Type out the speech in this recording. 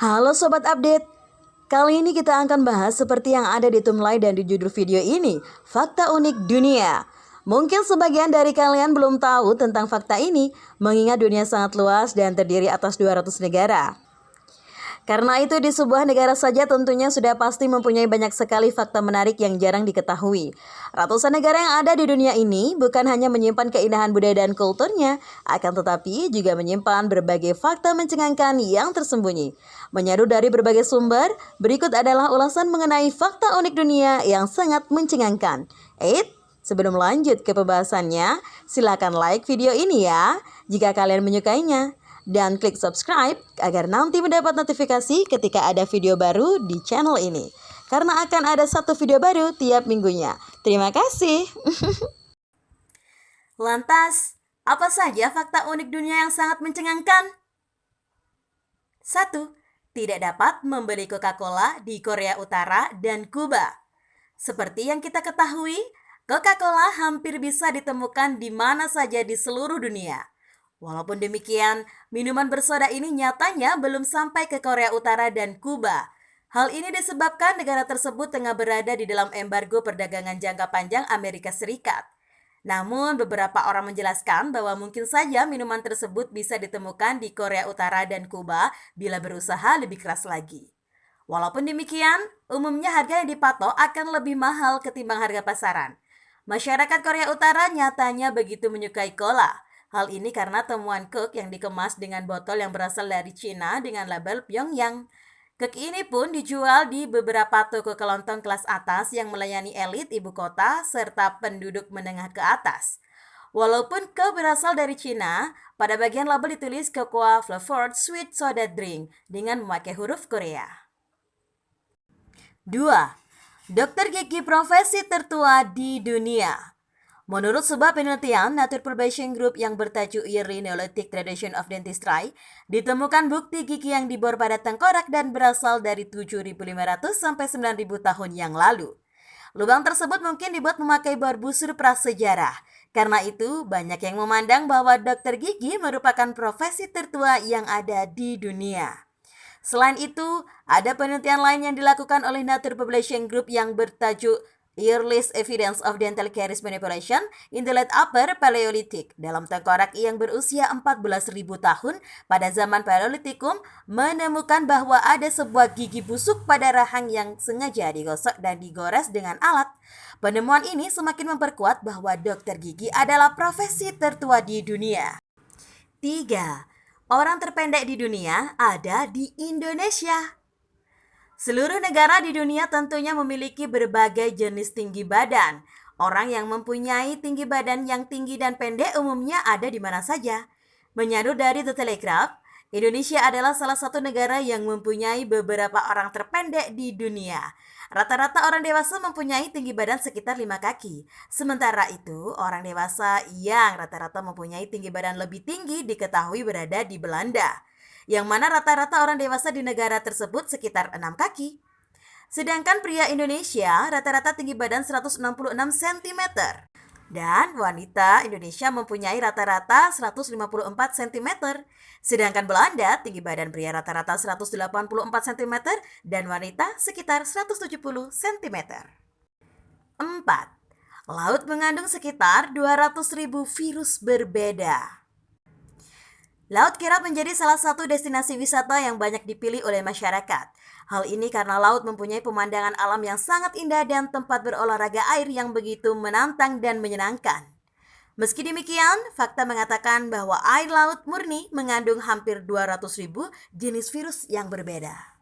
Halo Sobat Update, kali ini kita akan bahas seperti yang ada di thumbnail dan di judul video ini, Fakta Unik Dunia. Mungkin sebagian dari kalian belum tahu tentang fakta ini, mengingat dunia sangat luas dan terdiri atas 200 negara. Karena itu di sebuah negara saja tentunya sudah pasti mempunyai banyak sekali fakta menarik yang jarang diketahui. Ratusan negara yang ada di dunia ini bukan hanya menyimpan keindahan budaya dan kulturnya, akan tetapi juga menyimpan berbagai fakta mencengangkan yang tersembunyi. Menyadu dari berbagai sumber, berikut adalah ulasan mengenai fakta unik dunia yang sangat mencengangkan. Eits, Sebelum lanjut ke pembahasannya, silakan like video ini ya jika kalian menyukainya dan klik subscribe agar nanti mendapat notifikasi ketika ada video baru di channel ini. Karena akan ada satu video baru tiap minggunya. Terima kasih. Lantas, apa saja fakta unik dunia yang sangat mencengangkan? 1. Tidak dapat membeli Coca-Cola di Korea Utara dan Kuba. Seperti yang kita ketahui, Coca-Cola hampir bisa ditemukan di mana saja di seluruh dunia. Walaupun demikian, minuman bersoda ini nyatanya belum sampai ke Korea Utara dan Kuba. Hal ini disebabkan negara tersebut tengah berada di dalam embargo perdagangan jangka panjang Amerika Serikat. Namun, beberapa orang menjelaskan bahwa mungkin saja minuman tersebut bisa ditemukan di Korea Utara dan Kuba bila berusaha lebih keras lagi. Walaupun demikian, umumnya harga yang dipatok akan lebih mahal ketimbang harga pasaran. Masyarakat Korea Utara nyatanya begitu menyukai cola. Hal ini karena temuan kek yang dikemas dengan botol yang berasal dari Cina dengan label Pyongyang. Kek ini pun dijual di beberapa toko kelontong kelas atas yang melayani elit ibu kota serta penduduk menengah ke atas. Walaupun kek berasal dari Cina, pada bagian label ditulis Cocoa Flavored Sweet Soda Drink dengan memakai huruf Korea. 2. Dokter gigi profesi tertua di dunia Menurut sebuah penelitian Nature Probation Group yang bertajuk Yearly Neolithic Tradition of Dentistry, ditemukan bukti gigi yang dibor pada tengkorak dan berasal dari 7.500 sampai 9.000 tahun yang lalu. Lubang tersebut mungkin dibuat memakai bor busur prasejarah. Karena itu, banyak yang memandang bahwa dokter gigi merupakan profesi tertua yang ada di dunia. Selain itu, ada penelitian lain yang dilakukan oleh Nature Publishing Group yang bertajuk Earliest evidence of dental caries manipulation in the late upper Paleolithic dalam tengkorak yang berusia 14.000 tahun pada zaman Paleolitikum menemukan bahwa ada sebuah gigi busuk pada rahang yang sengaja digosok dan digores dengan alat. Penemuan ini semakin memperkuat bahwa dokter gigi adalah profesi tertua di dunia. 3. Orang terpendek di dunia ada di Indonesia. Seluruh negara di dunia tentunya memiliki berbagai jenis tinggi badan. Orang yang mempunyai tinggi badan yang tinggi dan pendek umumnya ada di mana saja. Menyadu dari The Telegraph, Indonesia adalah salah satu negara yang mempunyai beberapa orang terpendek di dunia. Rata-rata orang dewasa mempunyai tinggi badan sekitar 5 kaki. Sementara itu, orang dewasa yang rata-rata mempunyai tinggi badan lebih tinggi diketahui berada di Belanda yang mana rata-rata orang dewasa di negara tersebut sekitar 6 kaki. Sedangkan pria Indonesia rata-rata tinggi badan 166 cm. Dan wanita Indonesia mempunyai rata-rata 154 cm. Sedangkan Belanda tinggi badan pria rata-rata 184 cm dan wanita sekitar 170 cm. 4. Laut mengandung sekitar 200.000 virus berbeda. Laut kirap menjadi salah satu destinasi wisata yang banyak dipilih oleh masyarakat. Hal ini karena laut mempunyai pemandangan alam yang sangat indah dan tempat berolahraga air yang begitu menantang dan menyenangkan. Meski demikian, fakta mengatakan bahwa air laut murni mengandung hampir 200 ribu jenis virus yang berbeda.